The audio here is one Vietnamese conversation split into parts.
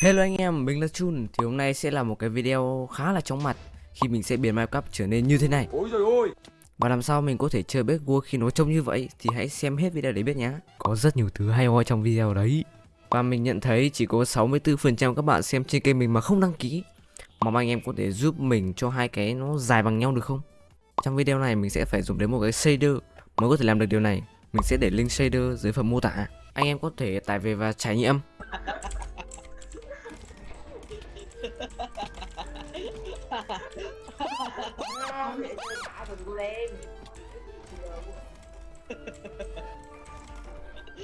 Hello anh em, mình là Chun. Thì hôm nay sẽ là một cái video khá là chóng mặt Khi mình sẽ biến Minecraft trở nên như thế này. Ôi trời ơi! Và làm sao mình có thể chơi bếp vua khi nó trông như vậy Thì hãy xem hết video để biết nhé Có rất nhiều thứ hay ho trong video đấy. Và mình nhận thấy chỉ có 64% các bạn xem trên kênh mình mà không đăng ký. Mong anh em có thể giúp mình cho hai cái nó dài bằng nhau được không? Trong video này mình sẽ phải dùng đến một cái shader Mới có thể làm được điều này. Mình sẽ để link shader dưới phần mô tả. Anh em có thể tải về và trải nghiệm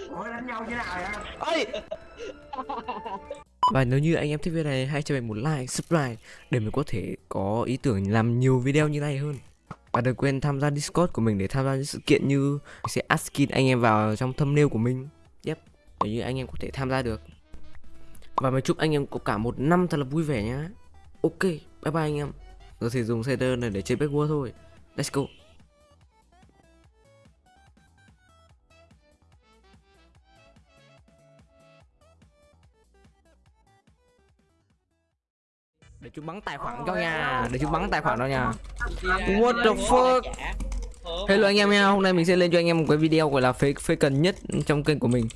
Ủa, đánh nhau thế nào vậy? Và nếu như anh em thích video này hãy cho mình một like, subscribe để mình có thể có ý tưởng làm nhiều video như này hơn. Và đừng quên tham gia Discord của mình để tham gia những sự kiện như mình sẽ add skin anh em vào trong thumbnail của mình. Yep, để như anh em có thể tham gia được. Và mình chúc anh em có cả một năm thật là vui vẻ nhá. Ok, bye bye anh em. Giờ thì dùng shader này để chơi Bed War thôi. Let's go. Để chúng bắn tài khoản cho nha Để chúng bắn tài khoản cho nha What the fuck Hello anh em nha Hôm nay mình sẽ lên cho anh em một cái video gọi là phê, phê cần nhất trong kênh của mình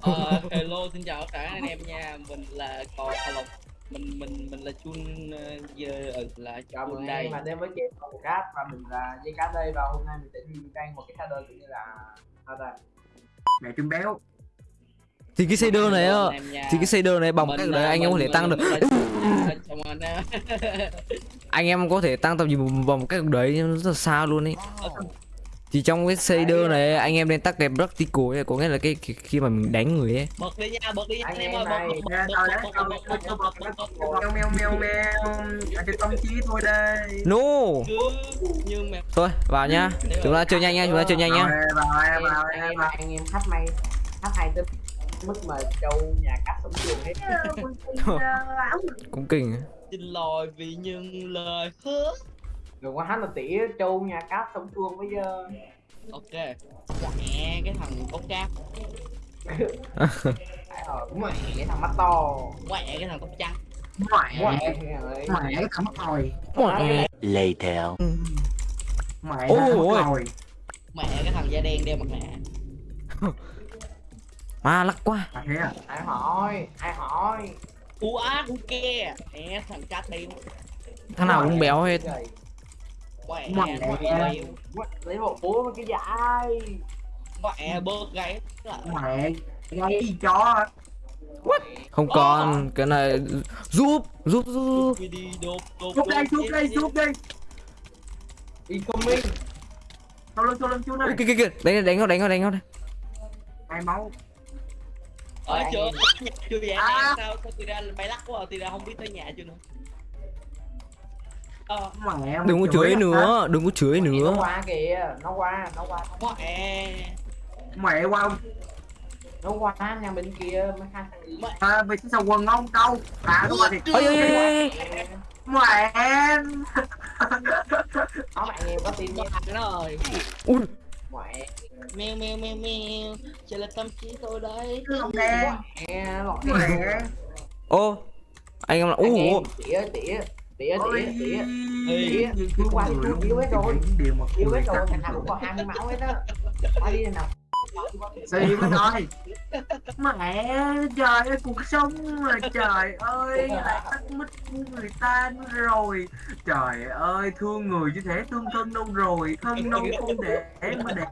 Ờ, hello xin chào tất cả anh em nha mình là cò lộc mình mình mình là chun ờ, giờ ờ, là Chào chun mừng đây mà đến với game Phong Cát và mình là Dây Cá đây và hôm nay mình sẽ review một cái shader cũng như là sao ta? Mẹ trứng béo. Thì cái shader này á. Thì cái shader này bằng cách ờ, đấy anh em có thể tăng được. Anh em có thể tăng tầm nhìn bằng một cách đấy nó rất là xa luôn ấy Thì trong cái shader này anh em nên tắt cái practical ấy Có nghĩa là cái, cái khi mà mình đánh người ấy. Bật đi nha bật đi nha Anh em ơi bật bật bật bật bật tao bật bật, bật tao bật bật, bật tao bật bật. mèo mèo mèo mèo ở trên công chí thôi đây. No! Cứ nhưng mà Thôi vào nhá Chúng ta chơi nhanh nha, chúng ta chơi nhanh nhá Rồi, vào em vào anh em em vào. anh em khách may khách hay tới mức mà châu nhà cắt sống chuồng hết. Cũng kinh. Xin lỗi vì những lời hứa đừng có hát là tỉ châu nhà cắt sống chuồng bây giờ. Ok. Mẹ cái thằng cốc cát mẹ cái thằng mắt to. Mẹ cái thằng cốc trắng mẹ. Mẹ mẹ cái thằng rồi Later. mẹ. Ôi, cái ôi. mất rồi mẹ cái thằng da đen đeo mặt nạ. À lắc quá. À thế à ai hỏi? Ai hỏi? U á u ke mẹ thằng cá tim Thằng nào cũng béo hết. Trời, mẹ Mẹ. lấy bộ búa với cái dại mẹ bớt gáy mẹ gây chó Không còn Cái này Giúp Giúp giúp giúp. Đây giúp đây giúp đây. Incoming sau lưng sau lưng chú này kìa kìa kìa Đánh đánh nó đánh nó đánh nó. Hai máu. Ở chưa chưa vậy À. sao? Sao tôi ra bay lắc quá tôi ra không biết tới nhà chưa nữa ờ. Mẹ Đừng có chửi à? nữa Đừng có chửi nó nữa. qua kìa nó qua nó qua. Mẹ. Mẹ qua nó qua nhà bên kia mấy hai thằng gì à, mày sao quần ông đâu à nó qua thì Ôi ôi ôi ôi mẹ có bạn em có tin nha nó rồi. Ui. Mẹ. Mèo mèo mèo mèo. Chỉ là tâm trí tôi đấy. Lọt mẹ Ô Anh em là em ủa tỉa tỉa tỉa tỉa tỉa. Đi qua đi, đi luôn. hết rồi. Con hết rồi thằng nào cũng còn 20 máu hết á qua đi nào. Xì mới nói Mẹ trời ơi cuộc sống mà trời ơi lại tắt của người ta nữa rồi. Trời ơi thương người chứ thể thương thân đâu rồi. Thân đâu không để mà để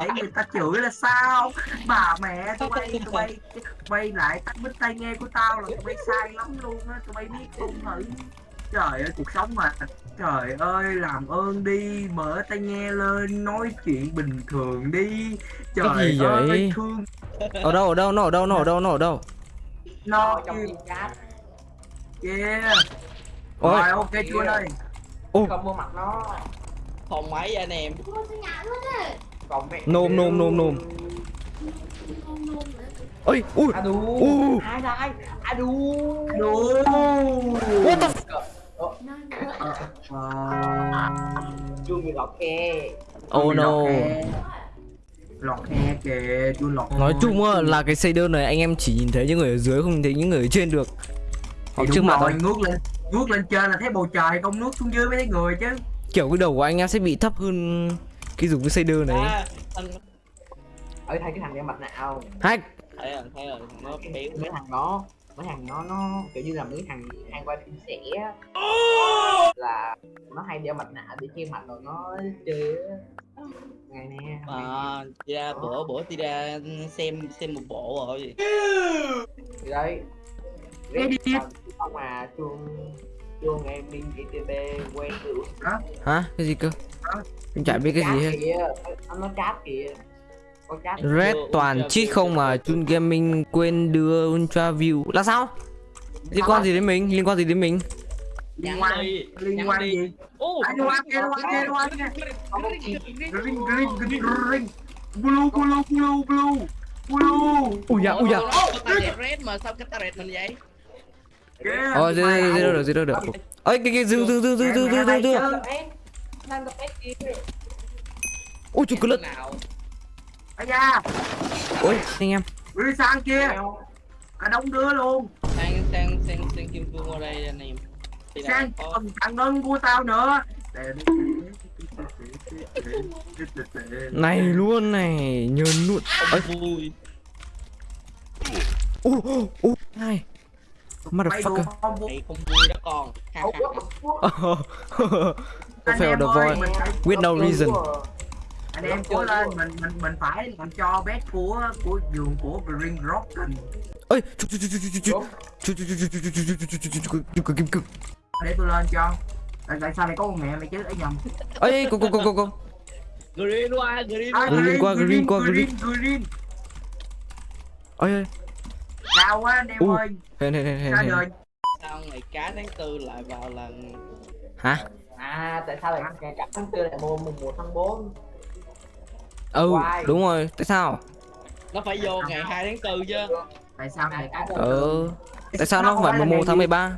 để người ta chửi là sao? Bà mẹ tụi bay tụi bay tụi bay lại tắt mic tai nghe của tao là tụi bay sai lắm luôn á tụi bay biết không thử trời ơi cuộc sống mà. Trời ơi làm ơn đi mở tai nghe lên nói chuyện bình thường đi. Trời Cái gì ơi vậy? thương. Ở đâu ở đâu nó ở đâu nó ở đâu nó ở đâu? Nó trong chat yeah. Ôi. Rồi ok chưa đây? Không mua mặt nó. Phòng máy anh em. Còn mẹ Nôm, nôm, nôm, nôm. Ôi ui. À đù U. ai đây? À đù đủ What the f- Ờ, chưa bị lọt kè Oh no. ok. lọt khe kìa chun lọt Nói hôi. chung á, là cái shader này anh em chỉ nhìn thấy những người ở dưới không nhìn thấy những người ở trên được. Hoặc trước mặt thôi. ngước lên ngước lên trên là thấy bầu trời không nước xuống dưới mới thấy người chứ. Kiểu cái đầu của anh em sẽ bị thấp hơn cái dùng cái shader này. À, anh ở thay cái thằng đeo mặt nạ Hack. Thấy rồi thấy rồi nó béo mấy thằng đó mấy thằng nó nó kiểu như là mấy thằng hay qua phim sẻ á. là nó hay đeo mặt nạ để che mặt rồi nó chơi ngày nè à ra bữa bữa đi ra xem xem một bộ rồi. Thì đấy. Đi. không mà chuông chuông em minh GTB quen được. Hả? Cái gì cơ? Em chả biết cái gì hết. kìa. Nó chat kìa Red toàn cheat không mà Chun Gaming quên đưa Ultra View. Là sao? Liên quan gì đến mình? Liên quan gì đến mình? liên quan. Liên gì? Ô liên quan liên quan liên quan. Kia green green green green. Blue blue blue blue. Blue. Ui da, ui da. Red mà sao cái ta đẹp mình vậy? Ờ, ảo. được, được Ơi, cái cái dừng, dừng, dừng, dừng đang gặp kia Ui, chú cứ lật Ây da Ôi, anh em. Đi sang kia. Cả đông đứa luôn. Sang sang sang sang kim cương qua đây anh em. Sang còn thằng đơn của tao nữa. Này luôn này, nhờn luôn. Ơi, vui. Ô, ô, đùa Motherfucker. Không? Vui Mày không vui đó con. Ha ha ha. Có fail the void With no reason anh em cố lên mình mình mình phải làm cho bét của của giường của Green Rocken ơi để tôi lên cho tại sao lại có con mẹ mày chứ ấy nhầm ấy cô cô cô cô cô green qua green qua green qua green qua green green ơi ơi cao quá anh em ơi hên hên hên hên sao ngày cá tháng tư lại vào lần hả à tại sao lại ngày cá tháng tư lại mua mùng một tháng bốn Ừ, Why? đúng rồi, tại sao? nó phải vô ngày 2 tháng tư chứ. Tại sao ngày này cả Ờ, tại sao nó không phải mùng 1 tháng 13?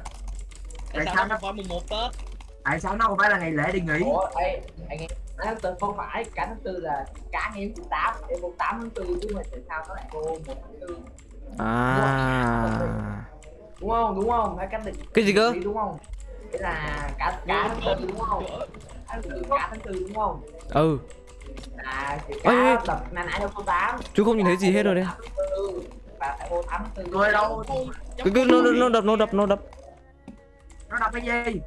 tại Tại sao nó không phải mùng một tết? Tại sao nó không phải là ngày lễ đi nghỉ? Ủa ê anh em cả tháng tư không phải cả tháng tư là cả ngày thứ tám em vô tám tháng tư chứ mà tại sao nó lại vô một tháng tư? À. Đúng không đúng không? Phải cách định Cái gì cơ? đúng không? Cái là cả cả tháng tư đúng không? cả tháng tư đúng không? Ừ, là đập nãy nãy đâu có tám. Chú không nhìn thấy gì hết rồi Ừ, tư tôi đâu? Cái, cái, nó, nó, nó đập, nó đập, nó đập. Nó đọc cái gì?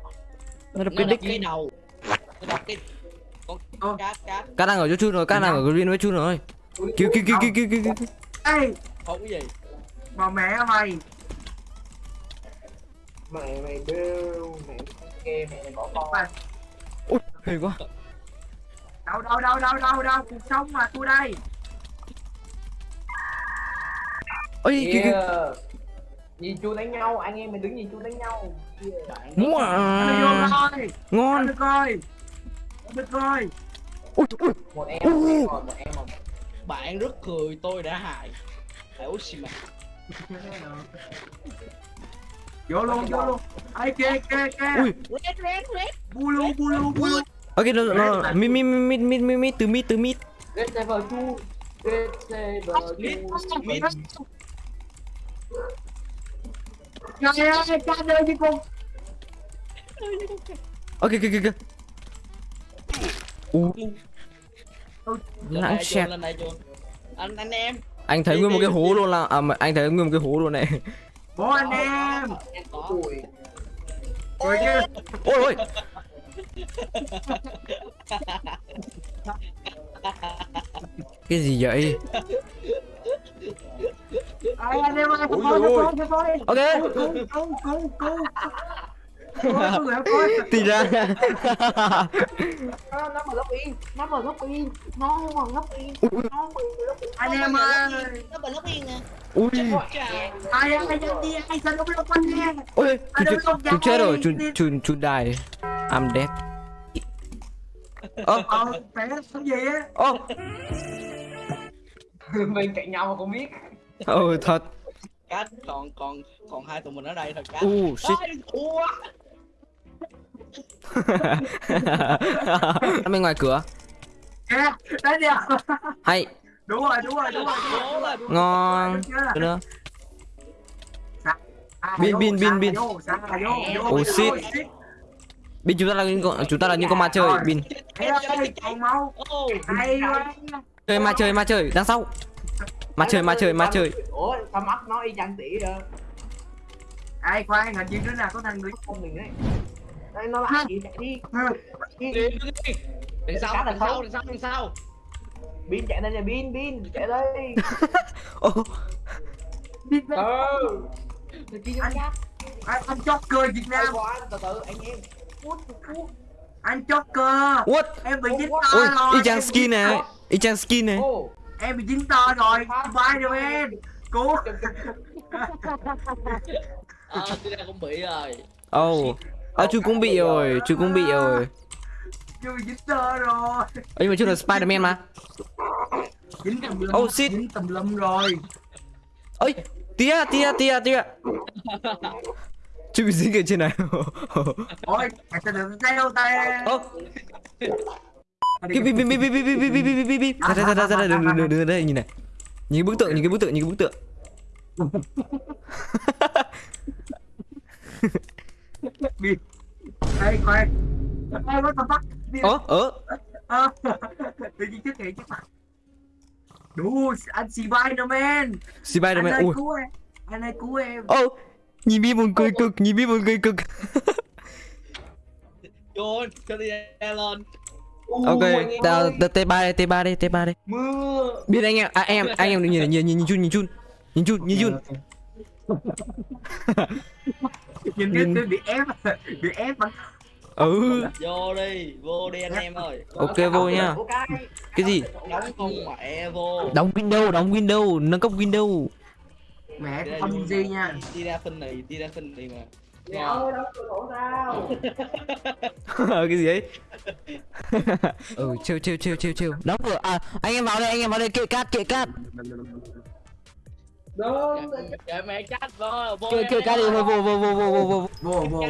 Nó đập cái đập đích cái đầu. Nó đập cái Ờ. con cá cá. Cá đang ở chỗ chú rồi, cá đang ở green với chú rồi. Cứu, cứu, cứu, cứu, cứu, cứu, cứu không cái gì. Mà mẹ mày mẹ mày bêu mẹ kê mẹ mày bỏ con. Ui, hên quá đâu đâu đâu đâu đâu đâu cuộc sống mà tôi đây. Ôi, cái yeah. nhìn chú đánh nhau anh em mình đứng nhìn chú đánh nhau. Wow, rồi. Ngon. Được rồi. Được rồi. Ui, ui, một em một em một em một bạn rất cười tôi đã hại. Tại Oshima vô luôn vô luôn. Ai kia kia kia ui. Red red red bulu bulu bulu Ok, no, no, no. Mid, mid, mid, mid, mid, mid, từ mid, từ mid. Get level 2. Get level 2. Mid. No, no, no, no, no, Ok, ok, ok. Uh. Lãng xẹt. Anh, anh em. Anh thấy nguyên một cái hố luôn là... À, à anh thấy nguyên một cái hố luôn này. Bố anh em. Ôi, ôi. Cái gì vậy? ai anh em ơi thôi thôi Ok cứu cứu cứu Thì ra Nó nó mà lóc yên Nó mà lóc yên Nó mà lóc yên Nó mà lóc yên anh em ơi nó bị lóc yên nè Ui ai ai đi ai sao nó biết con nghe Ôi, chú, đâu chú, không chú chết rồi, chú, dám. chú, chú die I'm dead. Ơ, ờ phải làm gì á? Ơ, Bên cạnh nhau mà không biết. Ừ thật. Cát còn còn còn hai tụi mình ở đây thôi cát. Uh, shit. ủa Bên ngoài cửa. Kìa đấy đi Hay. Đúng rồi đúng rồi đúng rồi Cố lên. ngon? Được nữa À, Bin, vô, bin, bin, bin. vô, Oh, shit. Bin chúng ta là những con chúng ta là những con ma chơi. bin chơi ma chơi ma chơi. Đằng sau. Ma chơi ma chơi ma chơi. ủa sao mắt nó y chang tỉ vậy ai khoan hình như đứa nào có thằng người con mình đấy. Đây nó lại gì chạy đi. Đi. Đi đi. Đằng sau, là đằng sau, đằng sau, đằng sau. pin chạy đây nè pin pin chạy đây. Ô ừ. Anh anh, anh Joker Việt Đây Nam qua từ từ anh em anh Joker. What? Em bị dính to ôi rồi. Y chang em skin này y chang skin này em bị dính to rồi. Spiderman cứu. Ờ, tôi đang cũng bị rồi. oh ờ chú cũng bị rồi. Chú cũng bị rồi. Chưa bị dính to rồi. Ê, nhưng mà chú là Spiderman mà. Dính tùm lum Oh, shit. dính tùm lum rồi. Ơi tia tia tia tia chú bị dính ở trên này ôi từ từ theo tay cái bi bi bi bi bi bi bi bi bi bi bi ra ra ra ra ra đừng đừng đừng đây nhìn này nhìn cái bức tượng nhìn cái bức tượng nhìn cái bức tượng Ê khoan Ê what the fuck ơ ơ Ờ, Tự nhiên trước hiện trước mặt Đủ anh Spiderman Anh Spiderman ơi ui cứu em Anh ơi cứu em ô nhìn bi buồn cười cực nhìn bi buồn cười cực. Vô, cho đi lên. ok tao tao t ba đây t ba đây t ba đây mưa. Biết anh em à, em anh em nhìn nhìn nhìn nhìn chun nhìn chun nhìn chun nhìn chun Nhìn Nhìn- cái bị ép Bị ép mà ừ. Vô đi, vô đi anh em ơi. ok vô nha. Cái gì? Đóng con mẹ vô. đóng window đóng window nâng cấp window Mẹ Đi không gì nha. Đi ra phân này, đi ra phân này mà. Mẹ ơi đóng cửa sổ sao? Cái gì ấy? Ừ chill chill chill chill chill đóng cửa. À anh em vào đây anh em vào đây. Kệ cát kệ cát. Đừng Kệ mẹ chết vô, vô. kệ kệ cát đi. vô vô vô vô vô vô vô Vô vô.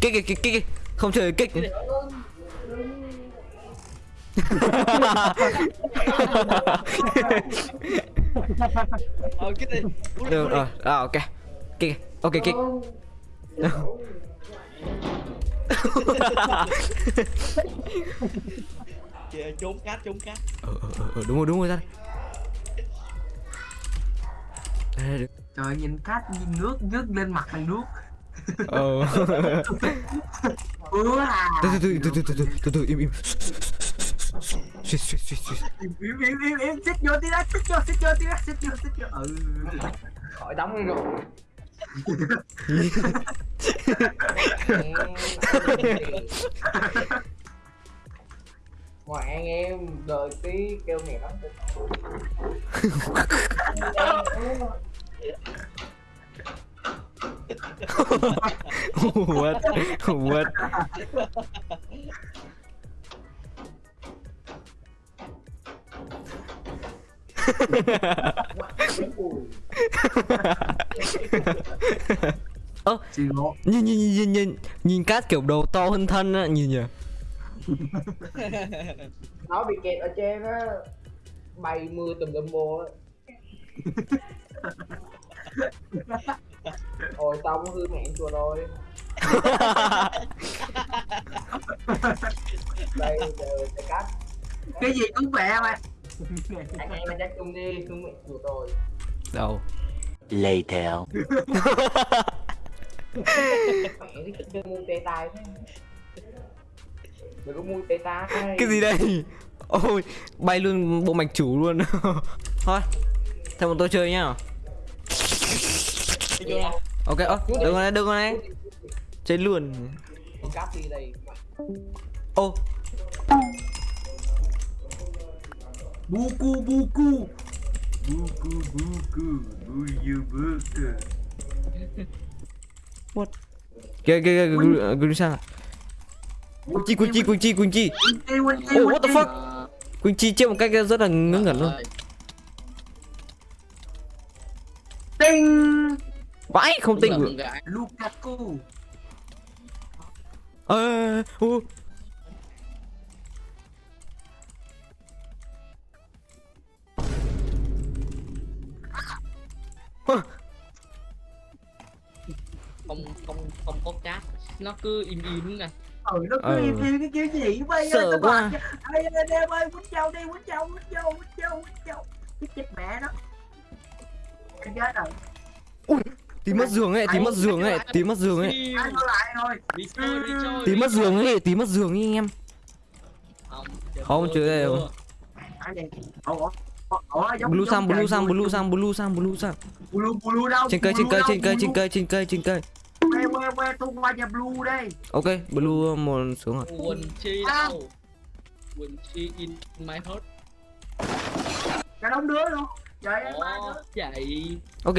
kích kích kích không chơi kích Ờ, cái này. được rồi. À ok. Kích ok kích Kìa, trốn cát, trốn cát. ờ ờ ờ, ờ đúng rồi đúng rồi ra đây. Trời nhìn cát nhìn nước nước lên mặt thằng nước ờ. À? Từ từ từ từ từ từ từ từ im im suýt suýt suýt suýt Im im im im im Xích vô tí đó Xích vô xích vô tí đó Xích vô xích vô Ừ khỏi đóng rồi ngoài anh em đợi tí kêu mẹ lắm what? What? Ơ nhìn nhìn nhìn nhìn nhìn nhìn cát kiểu đầu to hơn thân á nhìn nhỉ? Nó bị kẹt ở trên á bay mưa tùm lum vô á. Ôi xong hư mẹ chùa rồi. Đây giờ cắt. Cái gì cũng mẹ mày anh em anh chắc chung đi không bị chủ tôi đâu? Later cái gì đây? Ôi bay luôn bộ mạch chủ luôn. Thôi theo bọn tôi chơi nhá. Ok ơ oh, đừng con này đừng con này. Chơi luôn. Ô oh. Buku buku. Buku buku. Buyu buku. What? Kìa kìa kìa gửi sang. Kunci kunci kunci kunci. Oh what the fuck? Kunci chơi một cách rất là ngớ ngẩn luôn. Tinh. Vãi không tinh. Lukaku. Ờ, uh, uh, không không không có cát. Nó cứ im im nè. Ừ nó cứ ừ. im im cái kiểu gì bây giờ tao quá. ê anh em ơi quýnh châu đi quýnh châu quýnh châu quýnh châu quýnh châu. Cái chết mẹ nó. Anh chết rồi. Ui tí mất giường ấy tí mất giường ấy tí mất giường ấy. Ừ. Tí mất giường ấy tí mất giường ấy anh em. Không chưa đây đâu blue giống sang blue trời sang blue sang blue sang blue sang blue blue đâu? Trên cây trên Blue cây trên cây trên Blue. cây trên cây trên cây. Que que que tung qua nhà blue đây. Ok blue một xuống rồi. Quỳnh chi À. đâu? Quỳnh chi in my heart. Cả đống đứa luôn. Trời ơi chạy. Ok.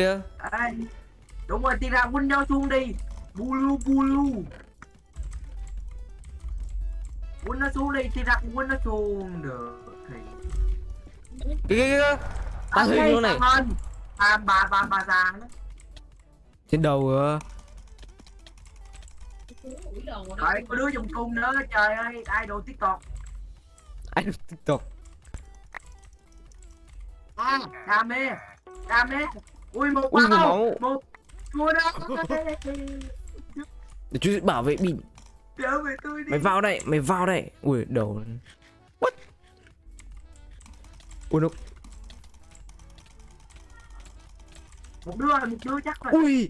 Đúng rồi thì ra window xuống đi. Blue blue window xuống đi thì ra window xuống được thì cái cái cái ta hình luôn này. cảm ơn à, bà bà bà già trên đầu ờ, Đấy, có đứa dùng cung nữa trời ơi idol tiktok. Anh tiktok. À đam mê đam mê. Ui một ui một máu. Một mua đó. Để chú bảo vệ đi. Mày vào đây mày vào đây. Ui đầu ui nó một đứa một đứa chắc rồi ui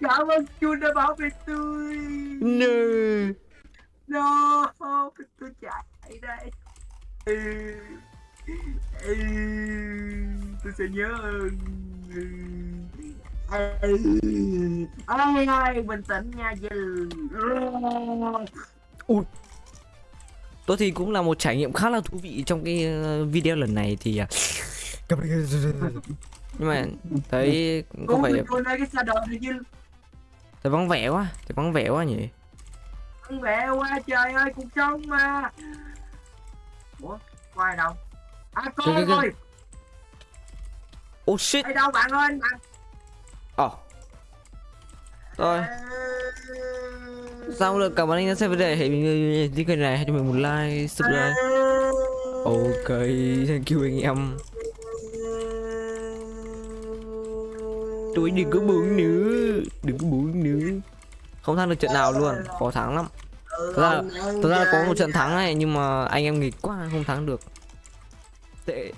cảm ơn chun đã bảo vệ tôi no no tôi chạy đây ừ. Ừ. tôi sẽ nhớ ơn Ừ. Ừ. ai ai bình tĩnh nha dư tôi thì cũng là một trải nghiệm khá là thú vị trong cái ờ, video lần này thì à, nhưng mà thấy có cái dư thấy vắng vẻ quá thấy vắng vẻ quá nhỉ? Ăn mẹ qua trời ơi cuộc sống mà. Ủa có ai đâu? À con ơi oh shit. Ở đâu bạn ơi bạn ờ. Rồi Xong rồi cảm ơn anh đã xem video Hãy mình đi kênh này. Hãy cho mình một like subscribe. Ok thank you anh em. Tôi đừng có buồn nữa. Đừng có buồn nữa. Không thắng được trận nào luôn. Khó thắng lắm. Thật ra, thật ra có một trận thắng này Nhưng mà anh em nghịch quá không thắng được. Tệ